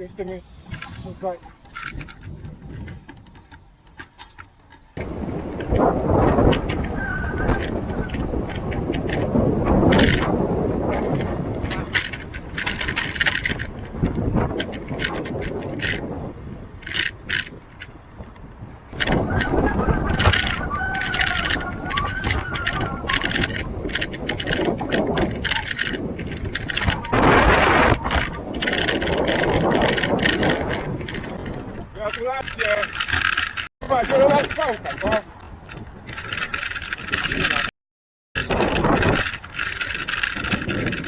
Jeszcze nie tutaj. Gratulacje! Chyba zielona spałka, no.